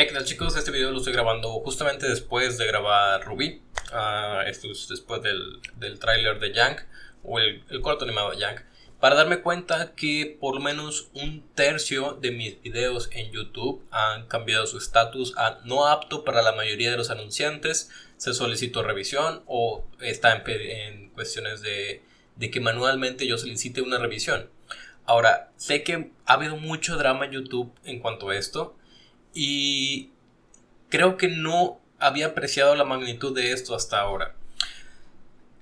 Hey, ¿qué tal chicos? Este video lo estoy grabando justamente después de grabar Ruby. Ah, esto es después del, del tráiler de Yank, o el, el, corto animado de Yank. Para darme cuenta que por lo menos un tercio de mis videos en YouTube han cambiado su estatus a no apto para la mayoría de los anunciantes. Se solicitó revisión o está en, cuestiones de que manualmente yo solicite una revisión. Ahora, sé que ha habido mucho drama en YouTube en cuanto a esto y creo que no había apreciado la magnitud de esto hasta ahora.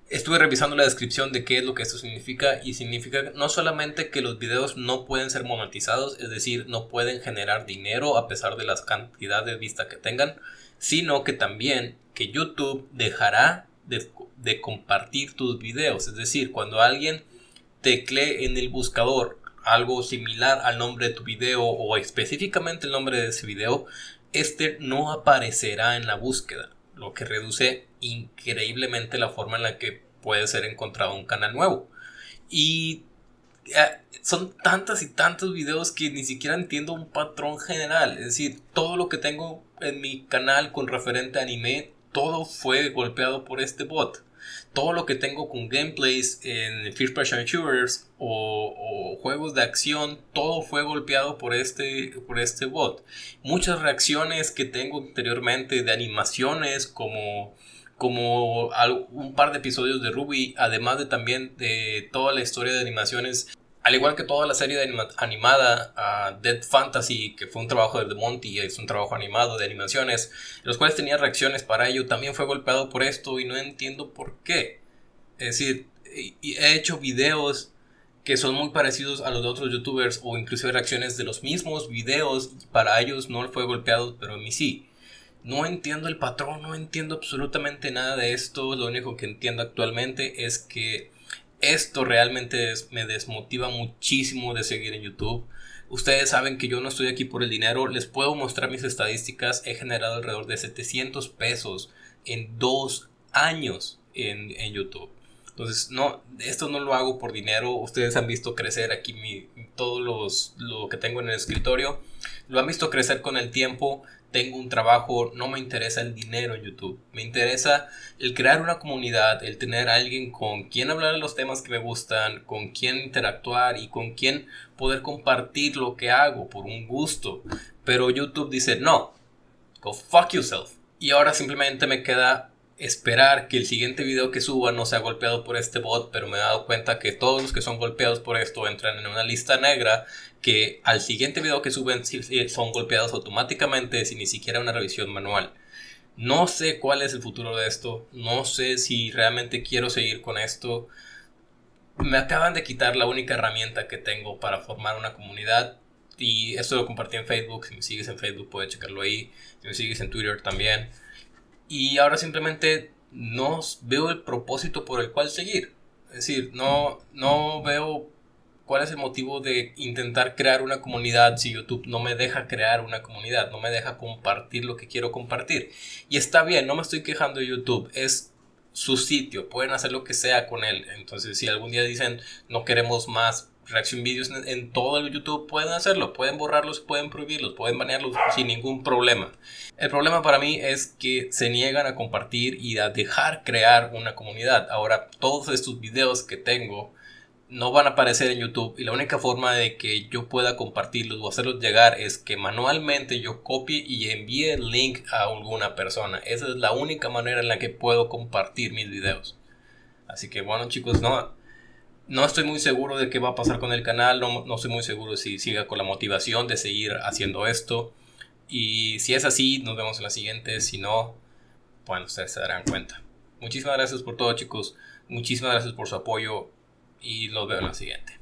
Estuve revisando la descripción de qué es lo que esto significa y significa no solamente que los videos no pueden ser monetizados, es decir, no pueden generar dinero a pesar de las cantidades de vista que tengan, sino que también que YouTube dejará de, de compartir tus videos, es decir, cuando alguien teclee en el buscador algo similar al nombre de tu video o específicamente el nombre de ese video, este no aparecerá en la búsqueda, lo que reduce increíblemente la forma en la que puede ser encontrado un canal nuevo. Y eh, son tantas y tantos videos que ni siquiera entiendo un patrón general. Es decir, todo lo que tengo en mi canal con referente a anime, todo fue golpeado por este bot todo lo que tengo con gameplays en First Person Shooters o, juegos de acción, todo fue golpeado por este, por este bot. Muchas reacciones que tengo anteriormente de animaciones como como un par de episodios de Ruby, además de también de toda la historia de animaciones al igual que toda la serie animada uh, Dead Fantasy, que fue un trabajo de Monty, es un trabajo animado de animaciones, los cuales tenía reacciones para ello, también fue golpeado por esto y no entiendo por qué. Es decir, he hecho videos que son muy parecidos a los de otros youtubers o inclusive reacciones de los mismos videos, para ellos no fue golpeado, pero a mí sí. No entiendo el patrón, no entiendo absolutamente nada de esto, lo único que entiendo actualmente es que esto realmente me desmotiva muchísimo de seguir en YouTube. Ustedes saben que yo no estoy aquí por el dinero. Les puedo mostrar mis estadísticas. He generado alrededor de 700 pesos en dos años en, YouTube. Entonces, no, esto no lo hago por dinero. Ustedes han visto crecer aquí mi, todo los, lo que tengo en el escritorio. Lo han visto crecer con el tiempo tengo un trabajo, no me interesa el dinero en YouTube. Me interesa el crear una comunidad, el tener alguien con quien hablar de los temas que me gustan, con quien interactuar y con quien poder compartir lo que hago por un gusto. Pero YouTube dice, no, go fuck yourself. Y ahora simplemente me queda esperar que el siguiente video que suba no sea golpeado por este bot, pero me he dado cuenta que todos los que son golpeados por esto entran en una lista negra que al siguiente video que suben son golpeados automáticamente sin ni siquiera una revisión manual. No sé cuál es el futuro de esto, no sé si realmente quiero seguir con esto. Me acaban de quitar la única herramienta que tengo para formar una comunidad y esto lo compartí en Facebook, si me sigues en Facebook puedes checarlo ahí, si me sigues en Twitter también. Y ahora simplemente no veo el propósito por el cual seguir. Es decir, no, no veo cuál es el motivo de intentar crear una comunidad si YouTube no me deja crear una comunidad, no me deja compartir lo que quiero compartir. Y está bien, no me estoy quejando de YouTube, es su sitio, pueden hacer lo que sea con él. Entonces, si algún día dicen no queremos más reacción vídeos en, todo el YouTube pueden hacerlo, pueden borrarlos, pueden prohibirlos, pueden banearlos sin ningún problema. El problema para mí es que se niegan a compartir y a dejar crear una comunidad. Ahora, todos estos videos que tengo no van a aparecer en YouTube y la única forma de que yo pueda compartirlos o hacerlos llegar es que manualmente yo copie y envíe el link a alguna persona. Esa es la única manera en la que puedo compartir mis videos. Así que bueno chicos, no, no estoy muy seguro de qué va a pasar con el canal, no, no estoy muy seguro si siga con la motivación de seguir haciendo esto. Y si es así, nos vemos en la siguiente. Si no, bueno, ustedes se darán cuenta. Muchísimas gracias por todo, chicos. Muchísimas gracias por su apoyo y los veo en la siguiente.